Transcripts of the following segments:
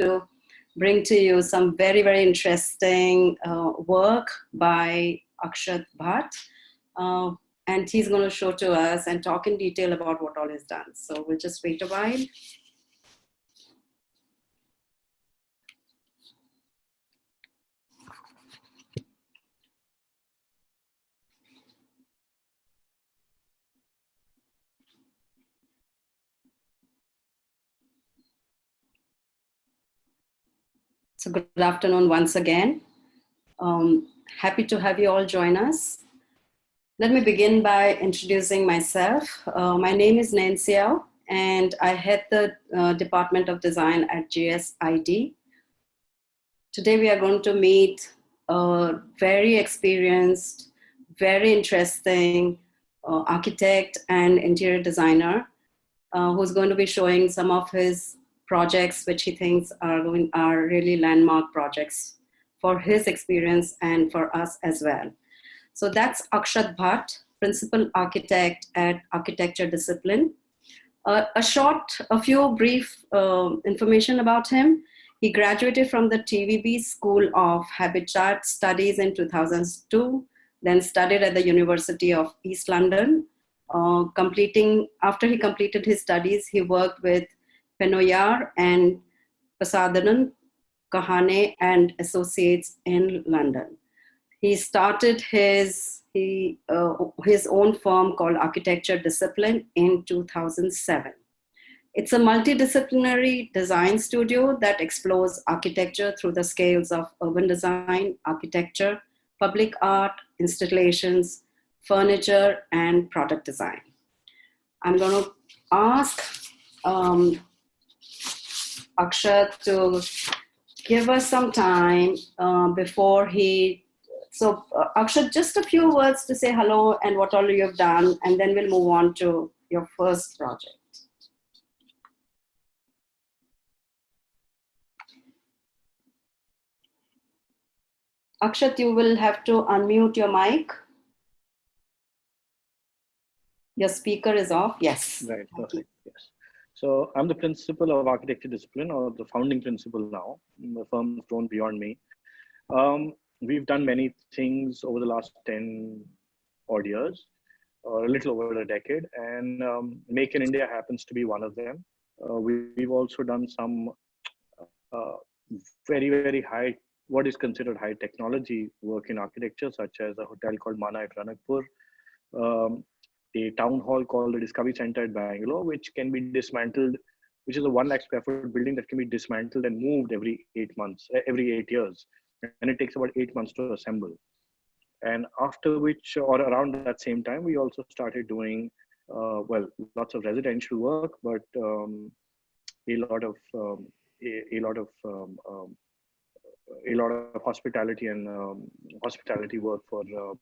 to bring to you some very, very interesting uh, work by Akshat Bhatt. Uh, and he's going to show to us and talk in detail about what all is done. So we'll just wait a while. So good afternoon once again. Um, happy to have you all join us. Let me begin by introducing myself. Uh, my name is Nancy and I head the uh, Department of Design at GSID. Today we are going to meet a very experienced, very interesting uh, architect and interior designer uh, who's going to be showing some of his projects which he thinks are, going, are really landmark projects for his experience and for us as well. So that's Akshat Bhatt, Principal Architect at Architecture Discipline. Uh, a short, a few brief uh, information about him. He graduated from the TVB School of Habitat Studies in 2002, then studied at the University of East London. Uh, completing, after he completed his studies, he worked with Penoyre and Pasadena, Kahane and Associates in London. He started his, he, uh, his own firm called Architecture Discipline in 2007. It's a multidisciplinary design studio that explores architecture through the scales of urban design, architecture, public art, installations, furniture, and product design. I'm going to ask um, Akshat to give us some time uh, before he, so uh, Akshat, just a few words to say hello and what all you've done, and then we'll move on to your first project. Akshat, you will have to unmute your mic. Your speaker is off. Yes. Right. Perfect. Yes. So I'm the principal of architecture discipline or the founding principal now. The firm has grown beyond me. Um, we've done many things over the last 10 odd years, or a little over a decade, and um, Make in India happens to be one of them. Uh, we, have also done some uh, very, very high, what is considered high technology work in architecture, such as a hotel called Mana at Ranakpur, um, a town hall called the Discovery Center at Bangalore, which can be dismantled, which is a one lakh square foot building that can be dismantled and moved every eight months, eh, every eight years. And it takes about eight months to assemble. And after which, or around that same time, we also started doing, uh, well, lots of residential work, but um, a lot of, um, a, a, lot of, um, um a lot of hospitality and um, hospitality work for uh,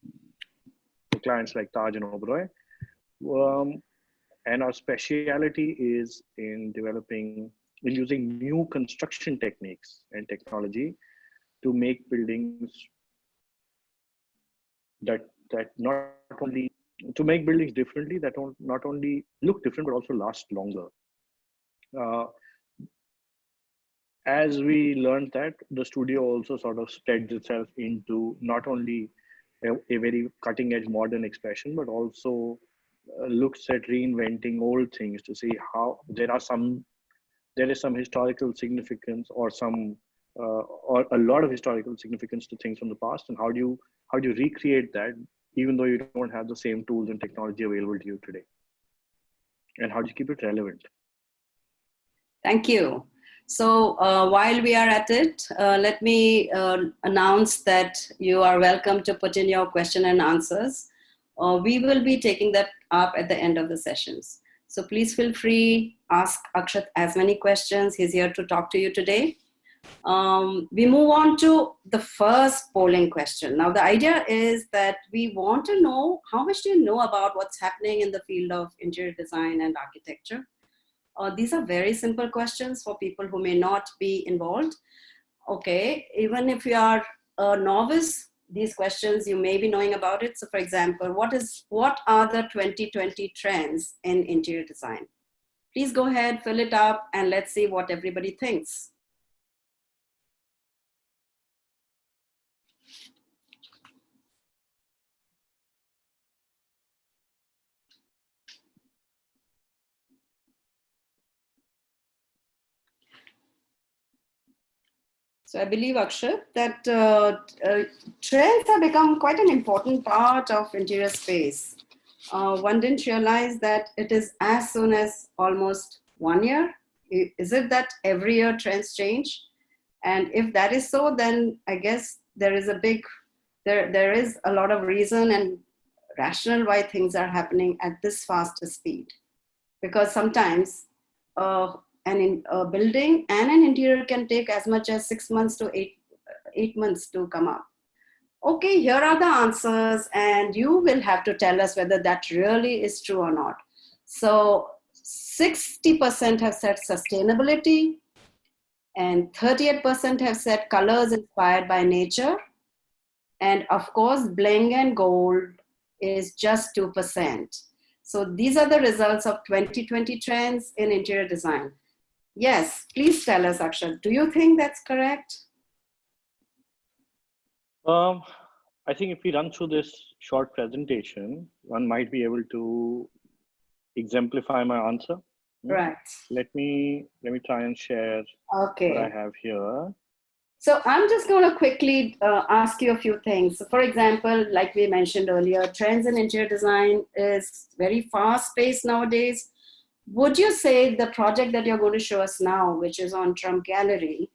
clients like Taj and Oberoi. Um, and our speciality is in developing, in using new construction techniques and technology to make buildings that that not only to make buildings differently that don't not only look different but also last longer. Uh, as we learned that, the studio also sort of spreads itself into not only a, a very cutting edge modern expression, but also looks at reinventing old things to see how there are some there is some historical significance or some uh, or a lot of historical significance to things from the past and how do you how do you recreate that even though you don't have the same tools and technology available to you today? And how do you keep it relevant? Thank you. So uh, while we are at it uh, let me uh, announce that you are welcome to put in your question and answers. Uh, we will be taking that up at the end of the sessions. So please feel free, ask Akshat as many questions. He's here to talk to you today. Um, we move on to the first polling question. Now the idea is that we want to know how much do you know about what's happening in the field of interior design and architecture? Uh, these are very simple questions for people who may not be involved. Okay, even if you are a novice, these questions, you may be knowing about it. So for example, what, is, what are the 2020 trends in interior design? Please go ahead, fill it up, and let's see what everybody thinks. So I believe, Akshat, that uh, uh, trends have become quite an important part of interior space. Uh, one didn't realize that it is as soon as almost one year. Is it that every year trends change? And if that is so, then I guess there is a big, there, there is a lot of reason and rational why things are happening at this fast speed. Because sometimes uh, an in, a building and an interior can take as much as six months to eight, eight months to come up. Okay, here are the answers and you will have to tell us whether that really is true or not. So 60% have said sustainability and 38% have said colors inspired by nature. And of course, bling and gold is just 2%. So these are the results of 2020 trends in interior design. Yes, please tell us, Akshat. Do you think that's correct? Um, I think if we run through this short presentation, one might be able to exemplify my answer. Hmm? Right. Let me let me try and share okay. what I have here. So I'm just going to quickly uh, ask you a few things. So for example, like we mentioned earlier, trends in interior design is very fast paced nowadays would you say the project that you're going to show us now, which is on Trump Gallery,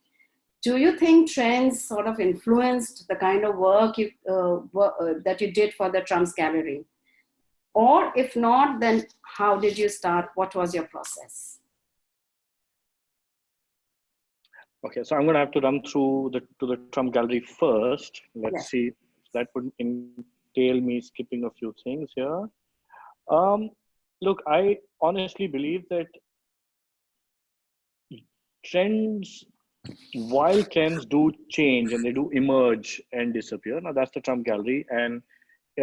do you think trends sort of influenced the kind of work you, uh, work, uh, that you did for the Trump's Gallery? Or if not, then how did you start? What was your process? Okay, so I'm going to have to run through the to the Trump Gallery first. Let's yes. see. That would entail me skipping a few things here. Um, look, I honestly believe that trends, while trends do change and they do emerge and disappear, now that's the Trump gallery. And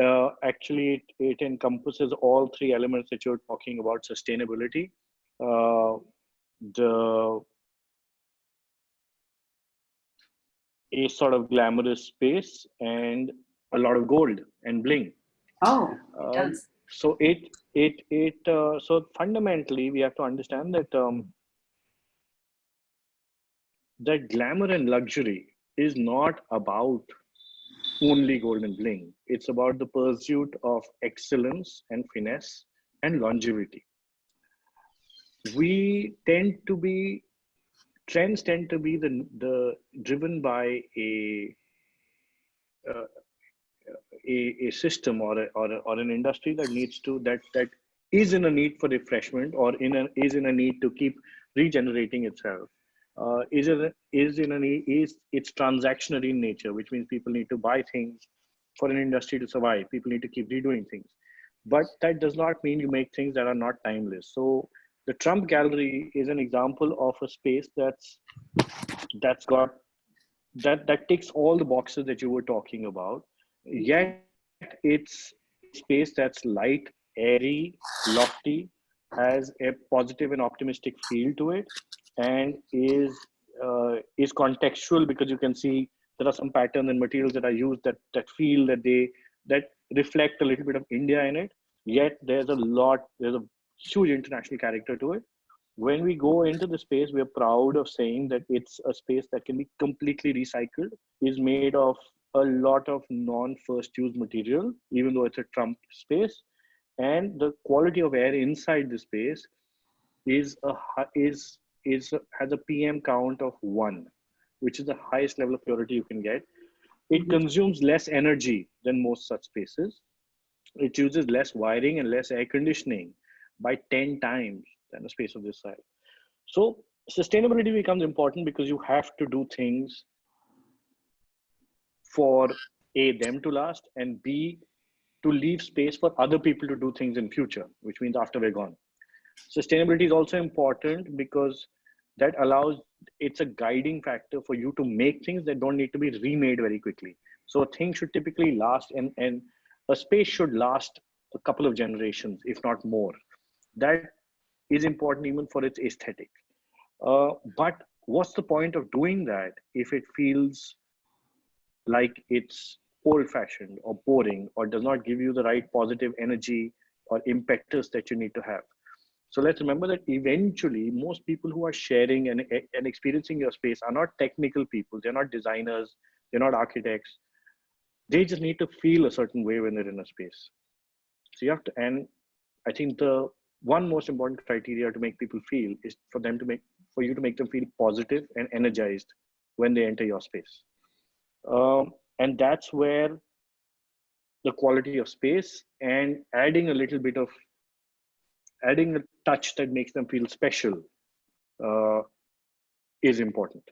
uh, actually, it, it, encompasses all three elements that you're talking about sustainability, uh, the a sort of glamorous space, and a lot of gold and bling. Oh, it um, does so it it it uh, so fundamentally we have to understand that um, that glamour and luxury is not about only golden bling. It's about the pursuit of excellence and finesse and longevity. We tend to be trends tend to be the the driven by a uh, a, a system or, a, or, a, or an industry that needs to that that is in a need for refreshment or in a is in a need to keep regenerating itself uh, is it is in a need, is it's transactionary in nature which means people need to buy things for an industry to survive. People need to keep redoing things. But that does not mean you make things that are not timeless. So the trump gallery is an example of a space that's that's got that that ticks all the boxes that you were talking about yet it's space that's light airy lofty has a positive and optimistic feel to it and is uh, is contextual because you can see there are some patterns and materials that are used that that feel that they that reflect a little bit of india in it. Yet there's a lot there's a huge international character to it. When we go into the space we're proud of saying that it's a space that can be completely recycled is made of a lot of non-first use material, even though it's a Trump space. And the quality of air inside the space is a is is has a PM count of one, which is the highest level of purity you can get. It mm-hmm. consumes less energy than most such spaces. It uses less wiring and less air conditioning by 10 times than a space of this size. So sustainability becomes important because you have to do things for a them to last and b to leave space for other people to do things in future which means after we're gone. Sustainability is also important because that allows it's a guiding factor for you to make things that don't need to be remade very quickly. So things should typically last and and a space should last a couple of generations if not more. That is important even for its aesthetic. Uh, but what's the point of doing that if it feels like it's old fashioned or boring or does not give you the right positive energy or impetus that you need to have. So let's remember that eventually most people who are sharing and, and experiencing your space are not technical people. They're not designers. They're not architects. They just need to feel a certain way when they're in a space. So you have to, and I think the one most important criteria to make people feel is for them to make, for you to make them feel positive and energized when they enter your space. Um, and that's where the quality of space and adding a little bit of adding a touch that makes them feel special uh, is important.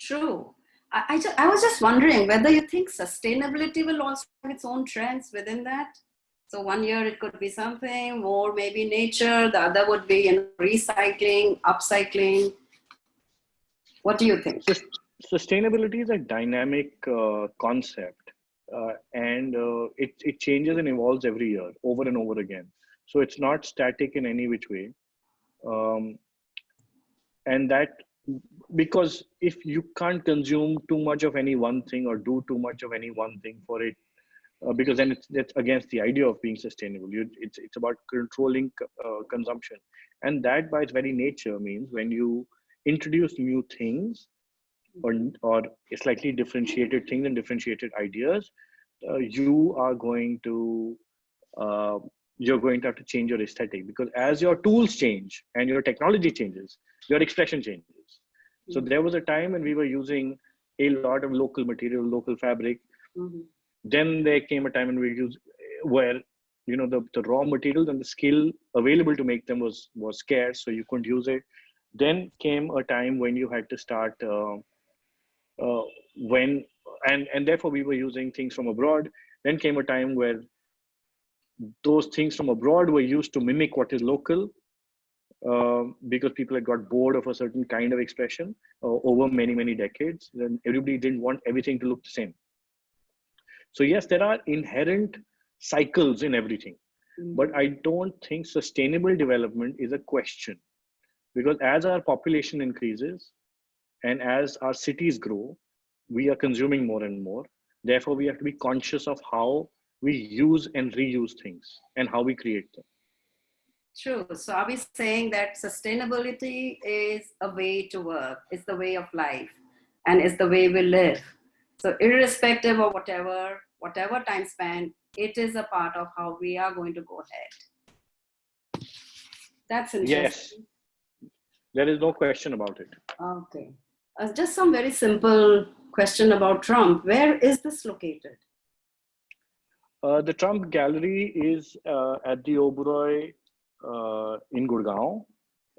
True. I, I, just, I was just wondering whether you think sustainability will also have its own trends within that. So one year it could be something more, maybe nature. The other would be you know, recycling, upcycling. What do you think? Sustainability is a dynamic uh, concept, uh, and uh, it it changes and evolves every year, over and over again. So it's not static in any which way. Um, and that because if you can't consume too much of any one thing or do too much of any one thing for it, uh, because then it's, against the idea of being sustainable. You, it's, it's about controlling uh, consumption. And that by its very nature means when you introduce new things or, or slightly differentiated things and differentiated ideas, uh, you are going to uh, you're going to have to change your aesthetic because as your tools change and your technology changes, your expression changes. So mm-hmm. there was a time when we were using a lot of local material, local fabric. Mm-hmm. Then there came a time when we use where you know the, the raw materials and the skill available to make them was was scarce, so you couldn't use it. Then came a time when you had to start uh, uh, when and and therefore we were using things from abroad. Then came a time where those things from abroad were used to mimic what is local uh, because people had got bored of a certain kind of expression uh, over many, many decades. Then everybody didn't want everything to look the same. So yes, there are inherent cycles in everything, mm-hmm. but I don't think sustainable development is a question because as our population increases and as our cities grow, we are consuming more and more. Therefore, we have to be conscious of how we use and reuse things and how we create them. True. So are we saying that sustainability is a way to work, it's the way of life, and it's the way we live. So irrespective of whatever, whatever time span, it is a part of how we are going to go ahead. That's interesting. Yes. There is no question about it. Okay. Uh, just some very simple question about Trump. Where is this located? Uh, the Trump Gallery is uh, at the Oberoi uh, in Gurgaon,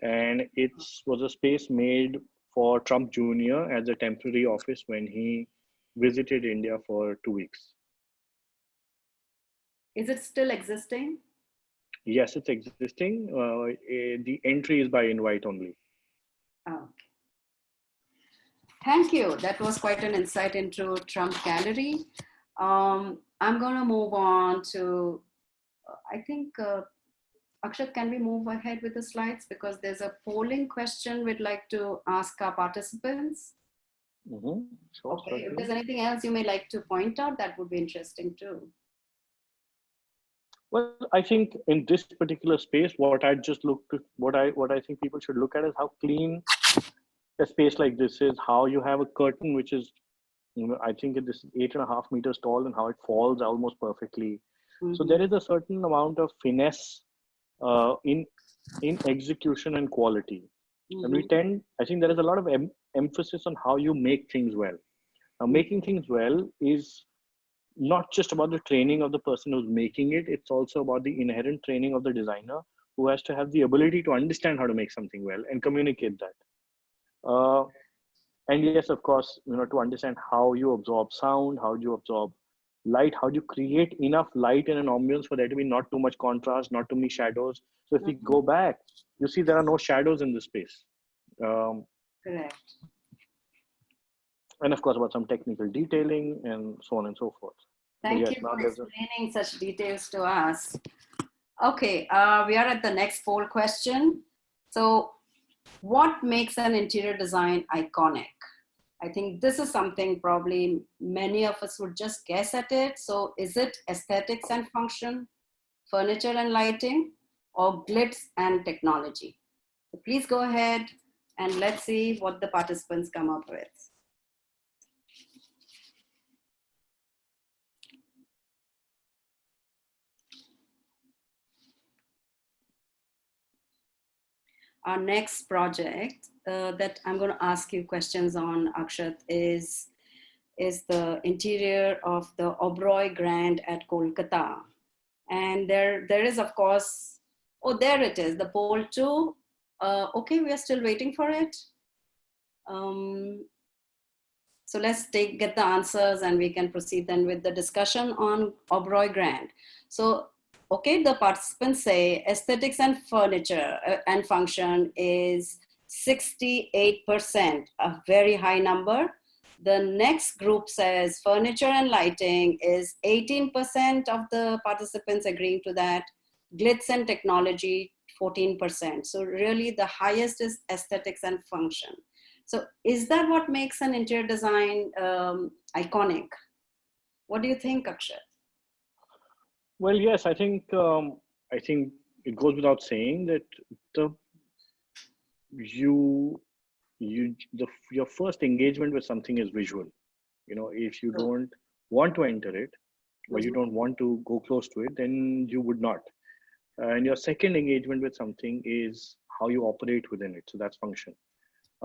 and it was a space made for Trump Jr. as a temporary office when he visited India for two weeks. Is it still existing? Yes, it's existing. Uh, eh, the entry is by invite only. Okay. Thank you. That was quite an insight into Trump Gallery. Um, I'm going to move on to, I think, uh, Akshat, can we move ahead with the slides? Because there's a polling question we'd like to ask our participants. Mm -hmm. sure, okay, if there's anything else you may like to point out, that would be interesting too. Well, I think in this particular space, what I just looked, what I what I think people should look at is how clean a space like this is. How you have a curtain which is you know, I think it is eight and a half meters tall and how it falls almost perfectly. Mm-hmm. So there is a certain amount of finesse uh, in in execution and quality. Mm-hmm. And we mm-hmm. tend, I think there is a lot of em- emphasis on how you make things well. Now, making things well is not just about the training of the person who's making it, it's also about the inherent training of the designer who has to have the ability to understand how to make something well and communicate that. Uh, and yes of course you know to understand how you absorb sound how do you absorb light how do you create enough light in an ambience for there to be not too much contrast not too many shadows? So if mm-hmm. we go back you see there are no shadows in this space. Um, correct. and of course about some technical detailing and so on and so forth. Thank yes, you for explaining such details to us. Okay uh, we are at the next poll question. So what makes an interior design iconic? I think this is something probably many of us would just guess at it. So is it aesthetics and function, furniture and lighting, or glitz and technology. So please go ahead and let's see what the participants come up with. Our next project uh, that I'm going to ask you questions on, Akshat, is, is the interior of the Oberoi Grand at Kolkata. And there, there is, of course, oh, there it is, the poll two. Uh, okay, we are still waiting for it. Um, so let's take get the answers and we can proceed then with the discussion on Oberoi Grand. So okay, the participants say aesthetics and furniture uh, and function is 68%, a very high number. The next group says furniture and lighting is 18% of the participants agreeing to that. Glitz and technology, 14%. So really the highest is aesthetics and function. So is that what makes an interior design um, iconic? What do you think, Akshat? Well, yes, I think um, I think it goes without saying that the you you the your first engagement with something is visual. You know, if you don't want to enter it or you mm-hmm. don't want to go close to it, then you would not. And your second engagement with something is how you operate within it. So that's function.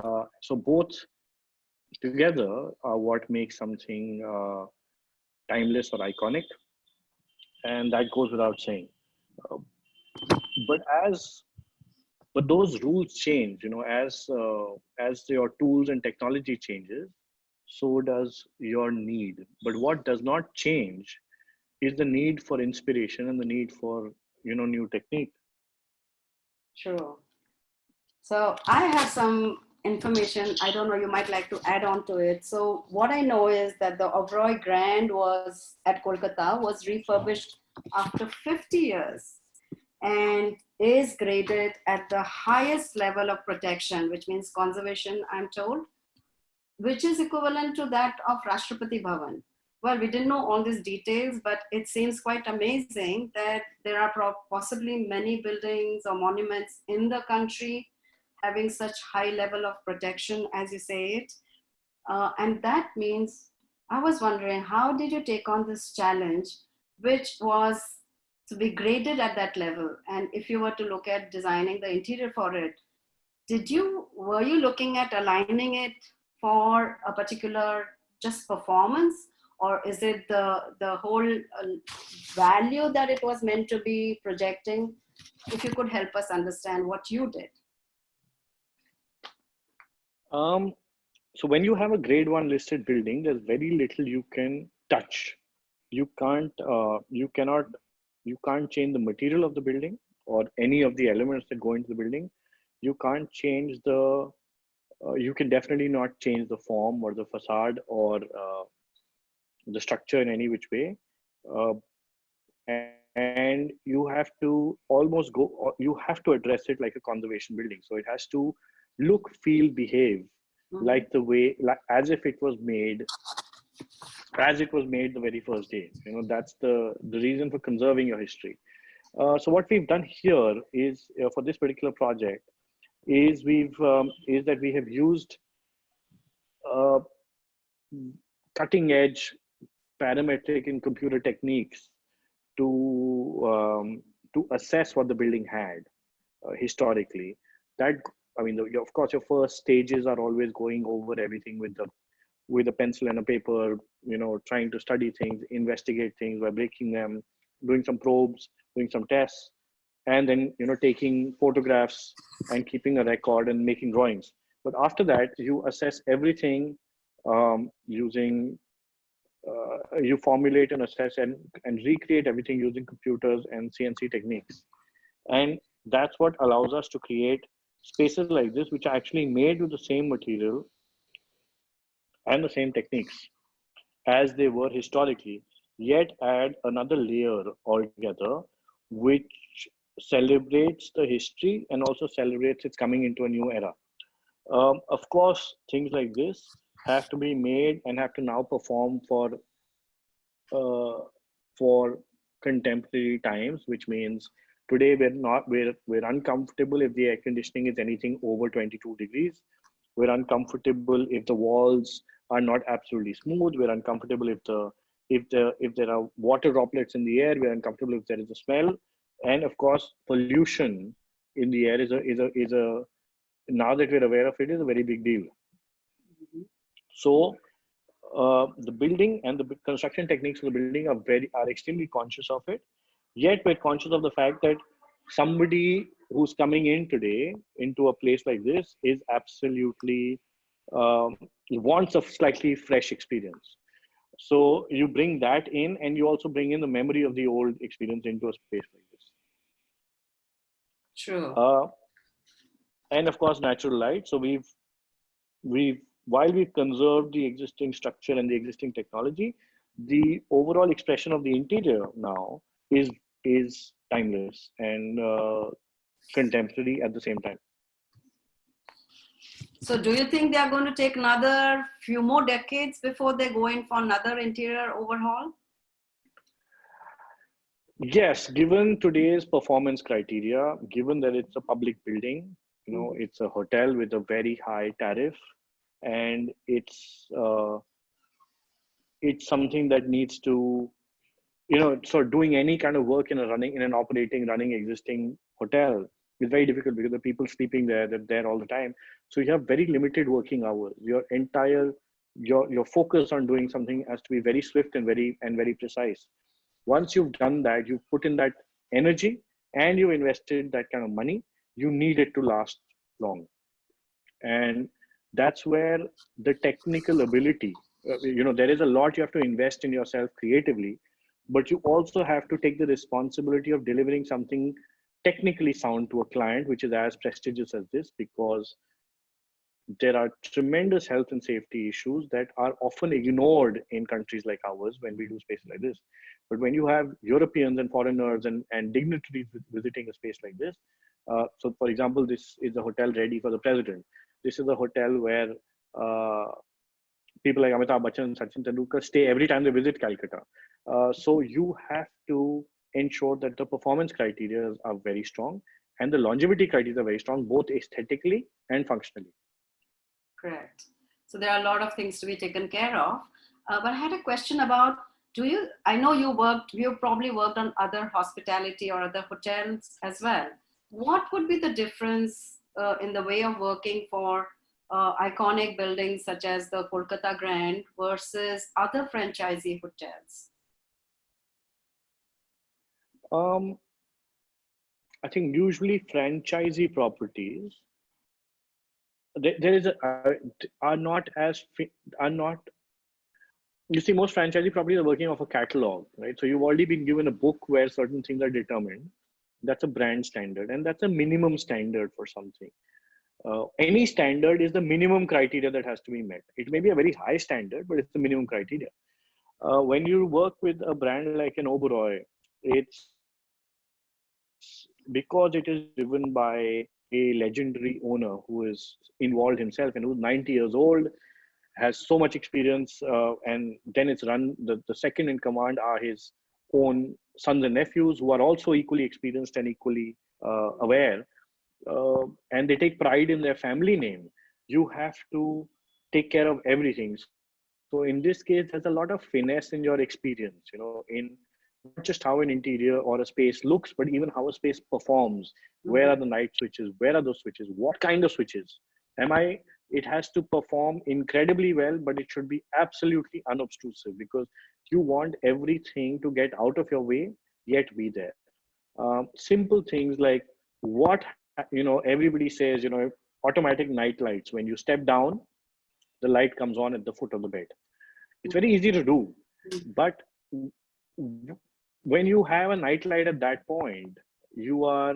Uh, so both together are what makes something uh, timeless or iconic and that goes without saying. Uh, but as but those rules change, you know, as uh, as your tools and technology changes, so does your need. But what does not change is the need for inspiration and the need for you know new technique. Sure. So I have some information. I don't know, you might like to add on to it. So what I know is that the Oberoi Grand was at Kolkata was refurbished after 50 years and is graded at the highest level of protection, which means conservation, I'm told, which is equivalent to that of Rashtrapati Bhavan. Well, we didn't know all these details, but it seems quite amazing that there are possibly many buildings or monuments in the country having such high level of protection as you say it. Uh, and that means, I was wondering, how did you take on this challenge, which was to be graded at that level? And if you were to look at designing the interior for it, did you, were you looking at aligning it for a particular just performance? Or is it the, the whole uh, value that it was meant to be projecting? If you could help us understand what you did. Um, so when you have a grade one listed building, there's very little you can touch. You can't, uh, you cannot, you can't change the material of the building or any of the elements that go into the building. You can't change the, uh, you can definitely not change the form or the facade or uh, the structure in any which way. Uh, and you have to almost go, you have to address it like a conservation building. So it has to look, feel, behave mm-hmm. like the way, like as if it was made, as it was made the very first day. You know, that's the the reason for conserving your history. Uh, so what we've done here is uh, for this particular project is we've um, is that we have used uh, cutting edge parametric and computer techniques to um, to assess what the building had uh, historically that I mean, the, of course, your first stages are always going over everything with the with a pencil and a paper, you know, trying to study things, investigate things by breaking them, doing some probes, doing some tests, and then you know taking photographs and keeping a record and making drawings. But after that, you assess everything um, using uh, you formulate and assess and, and recreate everything using computers and CNC techniques. And that's what allows us to create spaces like this, which are actually made with the same material and the same techniques as they were historically, yet add another layer altogether, which celebrates the history and also celebrates its coming into a new era. Um, of course, things like this have to be made and have to now perform for uh, for contemporary times, which means Today, we're not, we're, we're uncomfortable if the air conditioning is anything over 22 degrees. We're uncomfortable if the walls are not absolutely smooth. We're uncomfortable if the, if the, if there are water droplets in the air. We're uncomfortable if there is a smell. And of course, pollution in the air is a, is a, is a, now that we're aware of it, is a very big deal. So uh, the building and the construction techniques of the building are very are extremely conscious of it. Yet we're conscious of the fact that somebody who's coming in today into a place like this is absolutely um, wants a slightly fresh experience. So you bring that in, and you also bring in the memory of the old experience into a space like this. True. Uh, and of course, natural light. So we've we've while we've conserved the existing structure and the existing technology, the overall expression of the interior now is is timeless and uh, contemporary at the same time. So do you think they are going to take another few more decades before they go in for another interior overhaul? Yes, given today's performance criteria, given that it's a public building, you know, it's a hotel with a very high tariff, and it's uh, it's something that needs to you know so doing any kind of work in a running in an operating running existing hotel is very difficult because the people sleeping there they're there all the time. So you have very limited working hours. Your entire your your focus on doing something has to be very swift and very and very precise. Once you've done that you've put in that energy and you invested that kind of money you need it to last long. And that's where the technical ability uh, you know there is a lot you have to invest in yourself creatively but you also have to take the responsibility of delivering something technically sound to a client which is as prestigious as this because there are tremendous health and safety issues that are often ignored in countries like ours when we do spaces like this. But when you have europeans and foreigners and, and dignitaries visiting a space like this uh, so for example this is a hotel ready for the president. This is a hotel where uh, people like Amitabh Bachchan and Sachin Tendulkar stay every time they visit Calcutta. Uh, so you have to ensure that the performance criteria are very strong and the longevity criteria are very strong, both aesthetically and functionally. Correct. So there are a lot of things to be taken care of. Uh, but I had a question about, do you, I know you worked, you probably worked on other hospitality or other hotels as well. What would be the difference uh, in the way of working for uh, iconic buildings such as the Kolkata Grand versus other franchisee hotels? Um, I think usually franchisee properties there, is a, are not as are not you see most franchisee properties are working off a catalog right? So you've already been given a book where certain things are determined. That's a brand standard and that's a minimum standard for something uh, any standard is the minimum criteria that has to be met. It may be a very high standard but it's the minimum criteria. Uh, when you work with a brand like an oberoi it's because it is driven by a legendary owner who is involved himself and who's 90 years old has so much experience uh, and then it's run the, the second in command are his own sons and nephews who are also equally experienced and equally uh, aware uh, and they take pride in their family name you have to take care of everything. So in this case there's a lot of finesse in your experience you know in not just how an interior or a space looks but even how a space performs. Where are the night switches? Where are those switches? What kind of switches? Am i it has to perform incredibly well but it should be absolutely unobtrusive because you want everything to get out of your way yet be there. Um, simple things like what Uh, you know everybody says you know automatic night lights. When you step down the light comes on at the foot of the bed. It's very easy to do but when you have a night light at that point you are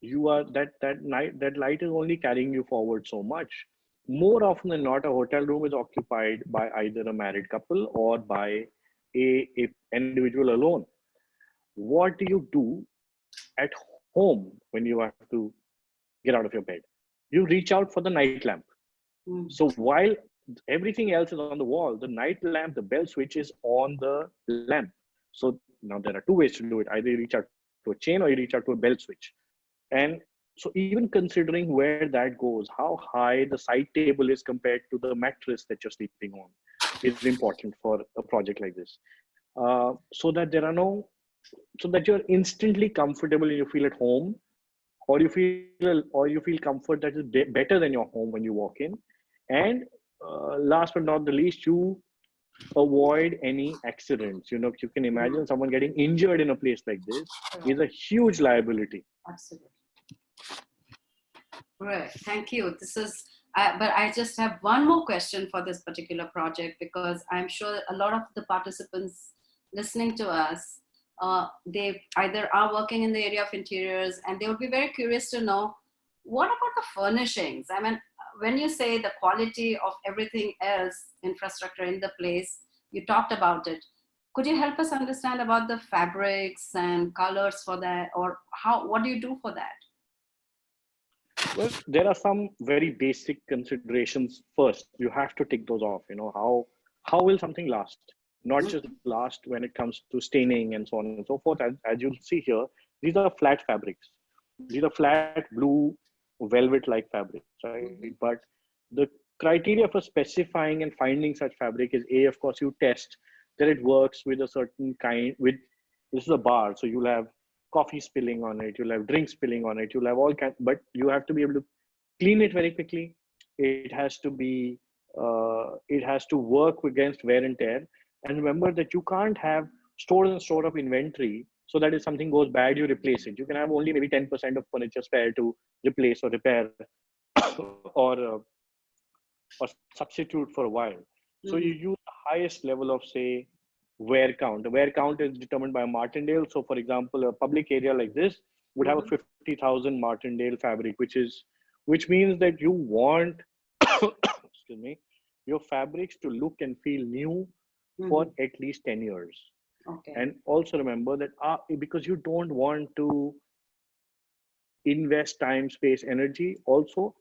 you are that that night that light is only carrying you forward so much. More often than not a hotel room is occupied by either a married couple or by a, a individual alone. What do you do at home when you have to get out of your bed you reach out for the night lamp mm. so while everything else is on the wall the night lamp the bell switch is on the lamp so now there are two ways to do it either you reach out to a chain or you reach out to a belt switch. And so even considering where that goes, how high the side table is compared to the mattress that you're sleeping on is important for a project like this. Uh, so that there are no, so that you're instantly comfortable and you feel at home or you feel, or you feel comfort that is better than your home when you walk in. And uh, last but not the least, you avoid any accidents. You know, you can imagine someone getting injured in a place like this is a huge liability. Absolutely. Right. Thank you. This is, uh, but I just have one more question for this particular project because I'm sure a lot of the participants listening to us, uh, they either are working in the area of interiors and they would be very curious to know what about the furnishings? I mean, when you say the quality of everything else infrastructure in the place, you talked about it. Could you help us understand about the fabrics and colors for that or how, what do you do for that? Well, there are some very basic considerations first. You have to tick those off. You know, how, how will something last? Not just last when it comes to staining and so on and so forth. As, as you'll see here, these are flat fabrics. These are flat blue velvet like fabric right mm -hmm. but the criteria for specifying and finding such fabric is a of course you test that it works with a certain kind with this is a bar so you'll have coffee spilling on it you'll have drink spilling on it you'll have all kind but you have to be able to clean it very quickly it has to be uh, it has to work against wear and tear and remember that you can't have stores and store of inventory so that if something goes bad you replace it you can have only maybe 10% of furniture spare to replace or repair or uh, or substitute for a while so you mm-hmm. use the highest level of say wear count the wear count is determined by martindale so for example a public area like this would have a mm-hmm. 50000 martindale fabric which is which means that you want excuse me your fabrics to look and feel new mm -hmm. for mm-hmm. at least 10 years Okay. And also remember that uh, because you don't want to invest time, space, energy. Also,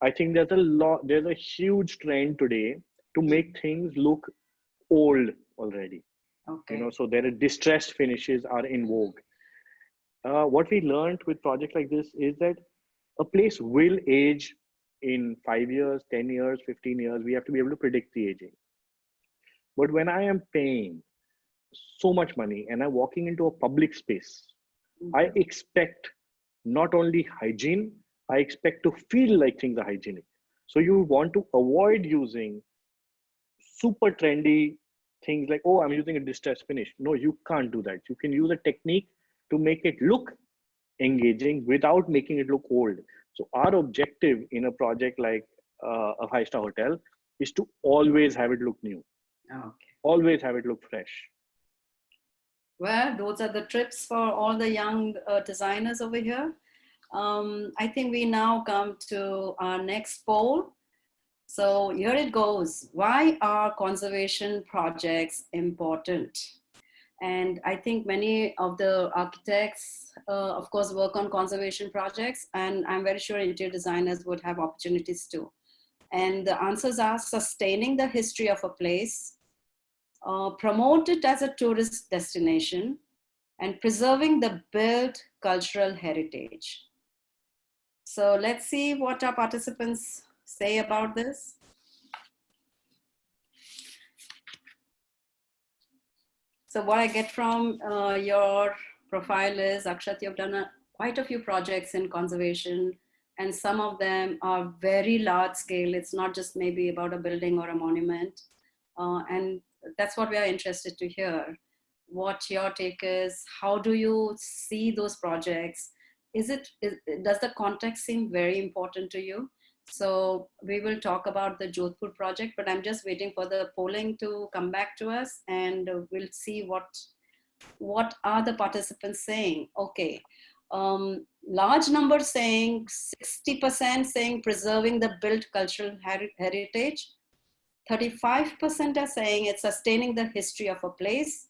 I think there's a lot, there's a huge trend today to make things look old already. Okay. You know, so there are distressed finishes are in vogue. Uh, what we learned with projects like this is that a place will age in five years, 10 years, 15 years. We have to be able to predict the aging. But when I am paying so much money and I'm walking into a public space, mm-hmm. I expect not only hygiene, I expect to feel like things are hygienic. So you want to avoid using super trendy things like, oh, I'm using a distressed finish. No, you can't do that. You can use a technique to make it look engaging without making it look old. So our objective in a project like uh, a five-star hotel is to always have it look new. Okay. Always have it look fresh. Well, those are the trips for all the young uh, designers over here. Um, I think we now come to our next poll. So here it goes. Why are conservation projects important? And I think many of the architects, uh, of course, work on conservation projects, and I'm very sure interior designers would have opportunities too. And the answers are sustaining the history of a place, uh, promote it as a tourist destination and preserving the built cultural heritage. So let's see what our participants say about this. So what I get from uh, your profile is, Akshat, you've done a, quite a few projects in conservation and some of them are very large scale. It's not just maybe about a building or a monument. Uh, and that's what we are interested to hear. What your take is, how do you see those projects? Is it, is, does the context seem very important to you? So we will talk about the Jodhpur project, but I'm just waiting for the polling to come back to us and we'll see what, what are the participants saying. Okay, um, large number saying 60% saying preserving the built cultural her heritage, 35% are saying it's sustaining the history of a place.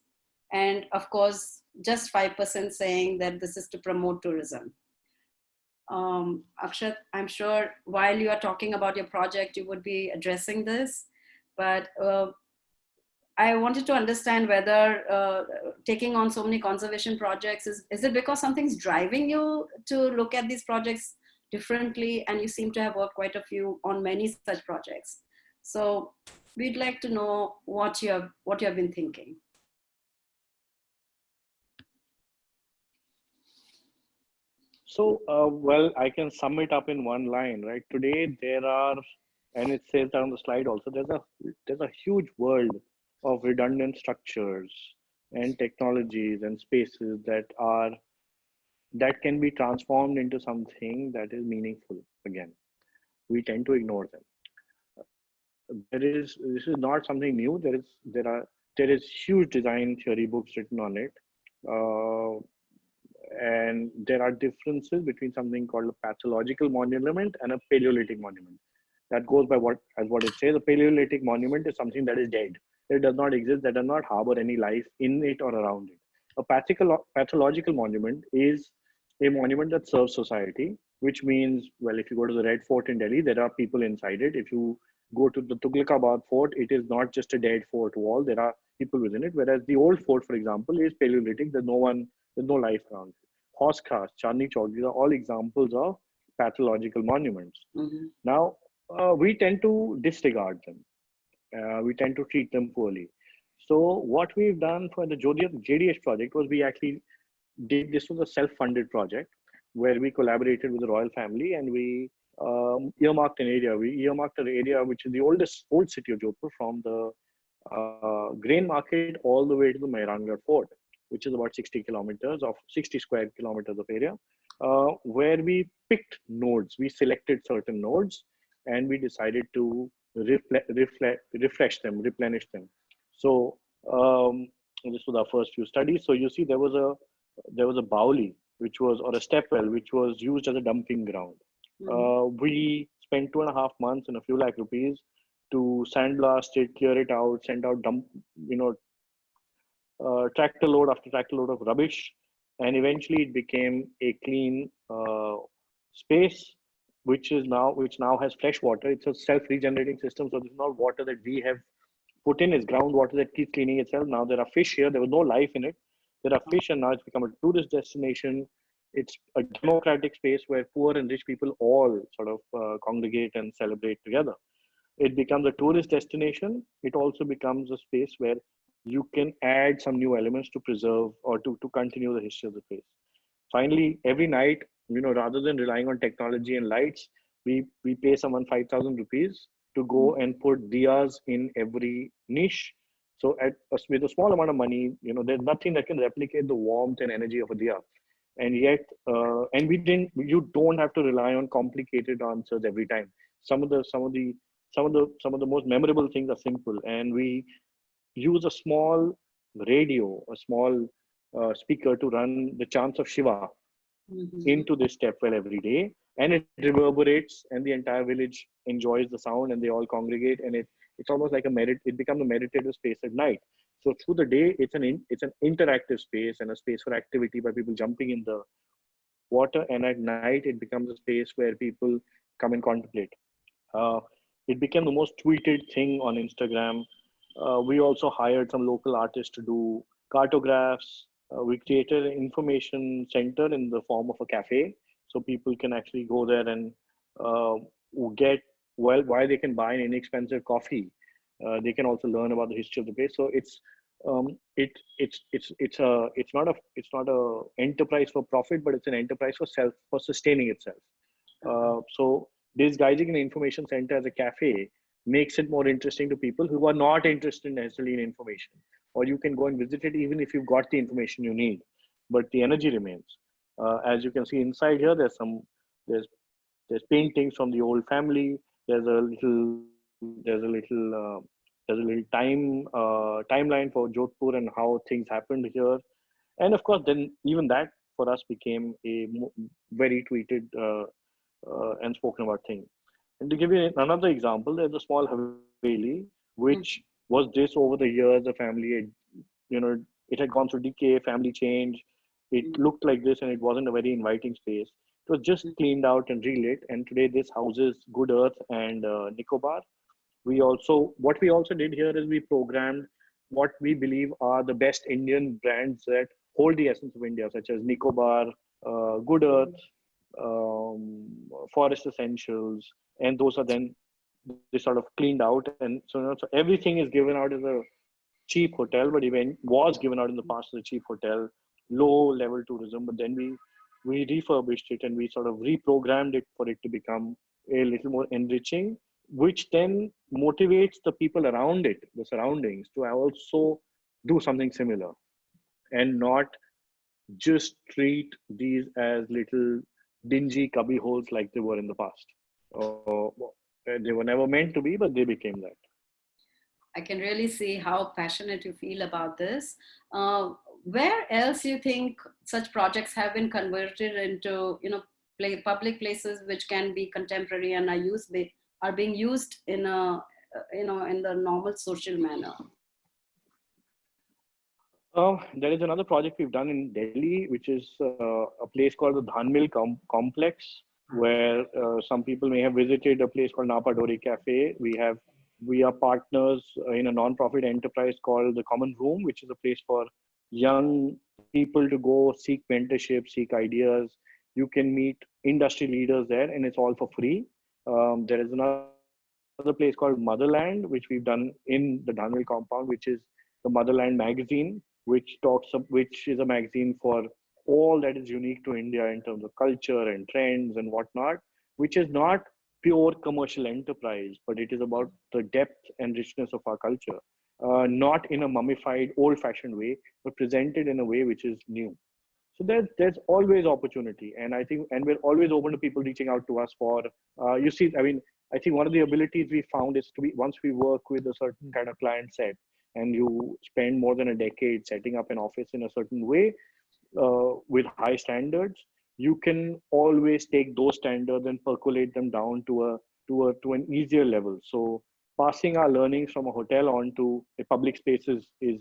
And of course, just 5% saying that this is to promote tourism. Um, Akshat, I'm sure while you are talking about your project, you would be addressing this, but uh, I wanted to understand whether uh, taking on so many conservation projects is, is it because something's driving you to look at these projects differently and you seem to have worked quite a few on many such projects. So we'd like to know what you have, what you have been thinking. So, uh, well, I can sum it up in one line, right? Today there are, and it says on the slide also, there's a there's a huge world of redundant structures and technologies and spaces that are that can be transformed into something that is meaningful again we tend to ignore them there is this is not something new. There is there are there is huge design theory books written on it. Uh, and there are differences between something called a pathological monument and a paleolithic monument. That goes by what as what it says. A paleolithic monument is something that is dead. It does not exist. That does not harbor any life in it or around it. A pathological monument is a monument that serves society which means well if you go to the red fort in delhi there are people inside it. If you go to the tughlaqabad fort it is not just a dead fort wall there are people within it whereas the old fort for example is paleolithic there's no one there's no life around it. Hauz Khas chandni chowk these are all examples of pathological monuments. Mm-hmm. now uh, we tend to disregard them. Uh, we tend to treat them poorly. So what we've done for the JDH project was we actually did this was a self-funded project where we collaborated with the royal family and we um, earmarked an area. We earmarked an area which is the oldest old city of Jodhpur from the uh, grain market all the way to the Mehrangarh fort, which is about 60 kilometers of 60 square kilometers of area, uh, where we picked nodes. We selected certain nodes and we decided to refresh them, replenish them. So um, this was our first few studies. So you see, there was a there was a bauli, which was, or a step well, which was used as a dumping ground. Uh, we spent two and a half months and a few lakh rupees to sandblast it, clear it out, send out dump, you know, uh, tractor load after tractor load of rubbish, and eventually it became a clean uh, space, which is now which now has fresh water. It's a self-regenerating system, so this is not water that we have put in. It's groundwater that keeps cleaning itself. Now there are fish here. There was no life in it, there are fish, and now it's become a tourist destination. It's a democratic space where poor and rich people all sort of uh, congregate and celebrate together. It becomes a tourist destination. It also becomes a space where you can add some new elements to preserve or to, to continue the history of the place. Finally, every night, you know, rather than relying on technology and lights, we, we pay someone 5,000 rupees to go and put diyas in every niche so at with a small amount of money, you know, there's nothing that can replicate the warmth and energy of a diya. And yet, uh, and we didn't. You don't have to rely on complicated answers every time. Some of the some of the some of the some of the most memorable things are simple, and we use a small radio, a small uh, speaker to run the chants of Shiva mm-hmm. into this step well every day, and it reverberates, and the entire village enjoys the sound, and they all congregate, and it it's almost like a merit it becomes a meditative space at night so through the day it's an in, it's an interactive space and a space for activity by people jumping in the water. And at night it becomes a space where people come and contemplate. Uh, it became the most tweeted thing on instagram. Uh, we also hired some local artists to do cartographs. Uh, we created an information center in the form of a cafe. So people can actually go there and uh, get well why they can buy an inexpensive coffee uh, they can also learn about the history of the place. So it's um, it it's it's it's a it's not a it's not a enterprise for profit but it's an enterprise for self for sustaining itself. Uh, so disguising an information center as a cafe makes it more interesting to people who are not interested necessarily in information. Or you can go and visit it even if you've got the information you need but the energy remains. Uh, as you can see inside here there's some there's there's paintings from the old family. There's a little there's a little uh, there's a little time uh, timeline for Jodhpur and how things happened here, and of course, then even that for us became a very tweeted uh, uh, and spoken about thing. And to give you another example, there's a small Haveli which mm. was this over the years. The family, had, you know, it had gone through decay, family change. It mm. looked like this, and it wasn't a very inviting space. It was just cleaned out and relit, and today this houses Good Earth and uh, Nicobar. We also, what we also did here is we programmed what we believe are the best Indian brands that hold the essence of India, such as Nicobar, uh, Good Earth, um, Forest Essentials, and those are then they sort of cleaned out, and so, you know, so everything is given out as a cheap hotel, but even was given out in the past as a cheap hotel, low level tourism. But then we we refurbished it and we sort of reprogrammed it for it to become a little more enriching, which then motivates the people around it, the surroundings, to also do something similar and not just treat these as little dingy cubby holes like they were in the past. Uh, they were never meant to be, but they became that. I can really see how passionate you feel about this. Uh, where else you think such projects have been converted into, you know, play, public places which can be contemporary and are used are being used in a, you know, in the normal social manner? Uh, there is another project we've done in Delhi, which is uh, a place called the Dhanmil Com Complex, where uh, some people may have visited a place called Nappa Dori Cafe. We have we are partners in a non-profit enterprise called the Common Room, which is a place for young people to go seek mentorship, seek ideas. You can meet industry leaders there, and it's all for free. Um, there is another place called Motherland, which we've done in the Dhanmil compound, which is the Motherland magazine, which talks which is a magazine for all that is unique to India in terms of culture and trends and whatnot, which is not pure commercial enterprise, but it is about the depth and richness of our culture, uh, not in a mummified, old-fashioned way, but presented in a way which is new. So there's there's always opportunity, and I think, and we're always open to people reaching out to us for. Uh, you see, I mean, I think one of the abilities we found is to be once we work with a certain kind of client set, and you spend more than a decade setting up an office in a certain way uh, with high standards, you can always take those standards and percolate them down to a to a to an easier level. So passing our learnings from a hotel onto a public space is is,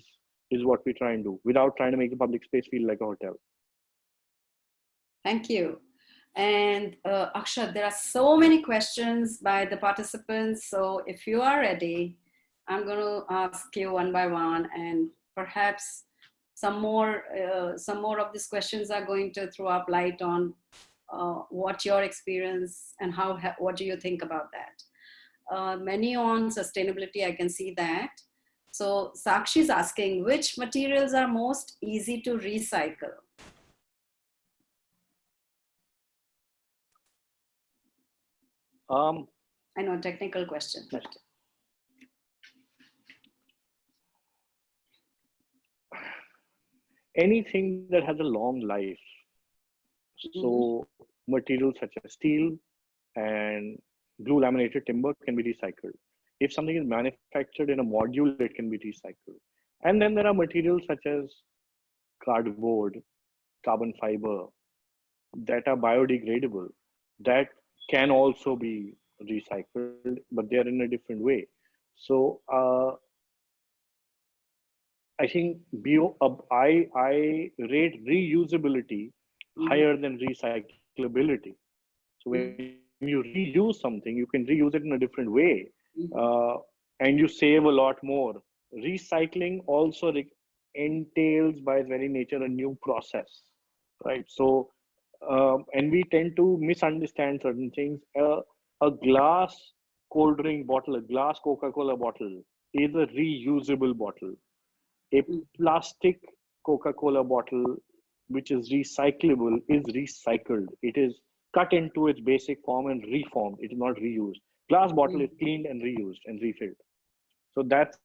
is what we try and do without trying to make the public space feel like a hotel. Thank you. And uh, Akshat, there are so many questions by the participants. So if you are ready, I'm going to ask you one by one and perhaps some more, uh, some more of these questions are going to throw up light on uh, what your experience and how, what do you think about that? Uh, many on sustainability, I can see that. So Sakshi is asking, which materials are most easy to recycle? Um, I know, a technical question. But anything that has a long life. So mm-hmm. materials such as steel and glue laminated timber can be recycled. If something is manufactured in a module, it can be recycled. And then there are materials such as cardboard, carbon fiber that are biodegradable that can also be recycled, but they're in a different way. So uh, I think bio, uh, I, I rate reusability mm-hmm. higher than recyclability. So when you reuse something, you can reuse it in a different way, mm-hmm. uh, and you save a lot more. Recycling also entails, by its very nature, a new process, right? So, um, and we tend to misunderstand certain things. Uh, a glass cold drink bottle, a glass Coca-Cola bottle, is a reusable bottle a plastic Coca-Cola bottle, which is recyclable, is recycled. It is cut into its basic form and reformed. It is not reused. Glass bottle mm. is cleaned and reused and refilled. So that's,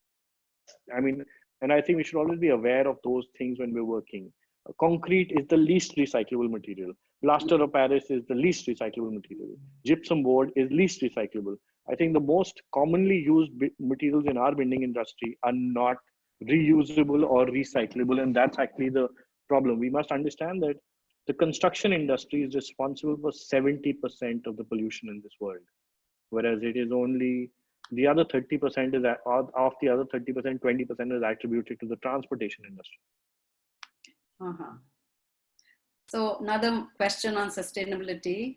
I mean, and I think we should always be aware of those things when we're working. Concrete is the least recyclable material. Plaster of Paris is the least recyclable material. Gypsum board is least recyclable. I think the most commonly used materials in our building industry are not reusable or recyclable and that's actually the problem we must understand that the construction industry is responsible for 70% of the pollution in this world whereas it is only the other 30% is of the other 30% 20% is attributed to the transportation industry uh-huh. So another question on sustainability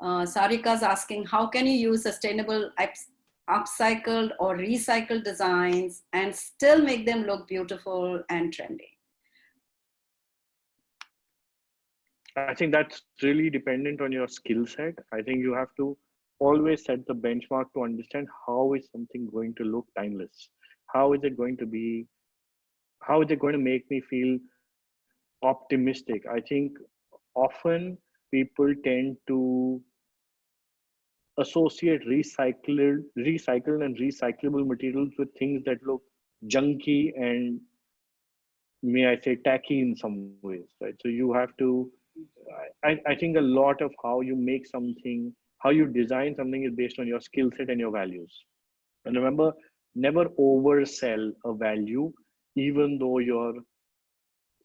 uh, Sarika is asking, how can you use sustainable upcycled or recycled designs and still make them look beautiful and trendy? I think that's really dependent on your skill set. I think you have to always set the benchmark to understand how is something going to look timeless. How is it going to be? How is it going to make me feel optimistic? I think often people tend to associate recycled, recycled and recyclable materials with things that look junky and may I say tacky in some ways, right? So you have to, I, I think a lot of how you make something, how you design something is based on your skill set and your values. And remember, never oversell a value, even though you're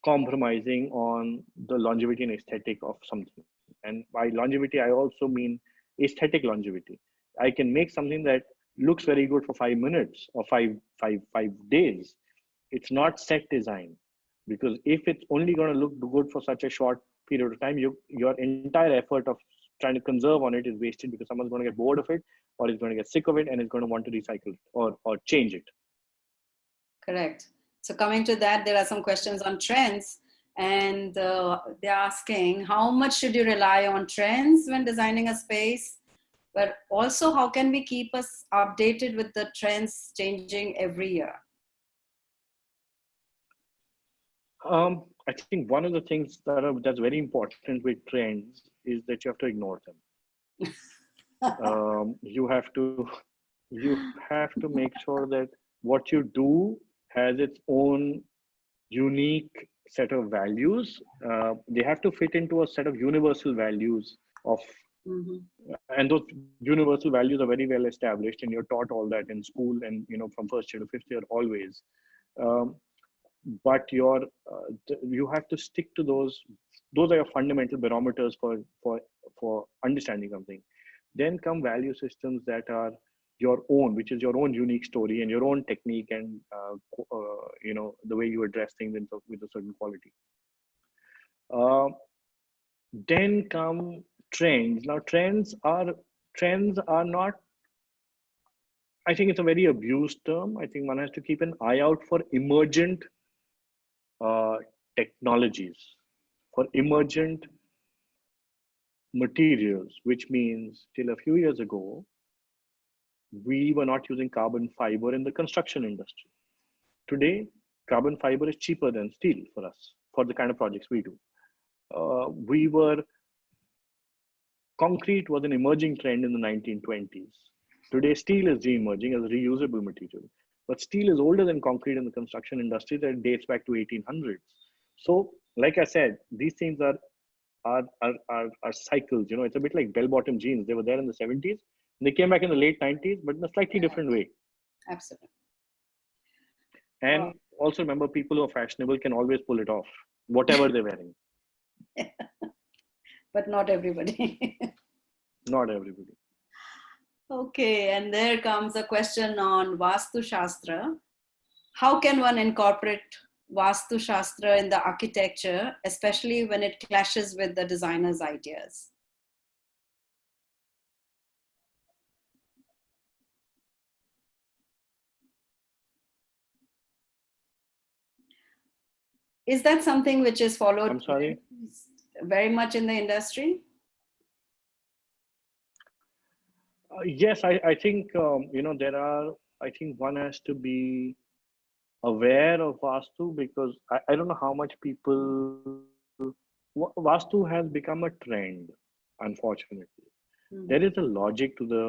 compromising on the longevity and aesthetic of something. And by longevity, I also mean aesthetic longevity. I can make something that looks very good for five minutes or five, five, five days. It's not set design because if it's only going to look good for such a short period of time, you, your entire effort of trying to conserve on it is wasted because someone's going to get bored of it or is going to get sick of it and is going to want to recycle it or, or change it. Correct. So coming to that, there are some questions on trends and uh, they're asking how much should you rely on trends when designing a space? But also how can we keep us updated with the trends changing every year? Um, i think one of the things that are, that's very important with trends is that you have to ignore them. Um, you have to you have to make sure that what you do has its own unique set of values. Uh, they have to fit into a set of universal values of mm-hmm. and those universal values are very well established and you're taught all that in school and you know from first year to fifth year always. Um, but your uh, you have to stick to those those are your fundamental barometers for for for understanding something. Then come value systems that are your own, which is your own unique story and your own technique and uh, uh, you know the way you address things in, with a certain quality. Uh, then come trends. Now trends are trends are not. I think it's a very abused term. I think one has to keep an eye out for emergent uh, technologies, for emergent materials, which means till a few years ago, we were not using carbon fiber in the construction industry. Today, carbon fiber is cheaper than steel for us, for the kind of projects we do. Uh, we were, concrete was an emerging trend in the 1920s. Today, steel is re-emerging as a reusable material. But steel is older than concrete in the construction industry that dates back to 1800s. So, like I said, these things are, are, are, are, are cycles. You know, it's a bit like bell-bottom jeans. They were there in the 70s they came back in the late 90s, but in a slightly different way. Absolutely. And wow. also remember, people who are fashionable can always pull it off, whatever they're wearing. but not everybody. not everybody. Okay, and there comes a question on Vastu Shastra. How can one incorporate Vastu Shastra in the architecture, especially when it clashes with the designer's ideas? Is that something which is followed I'm sorry? very much in the industry? Uh, yes, I, I think, um, you know, there are, I think one has to be aware of Vastu because I, I don't know how much people, Vastu has become a trend, unfortunately. Mm -hmm. There is a logic to the,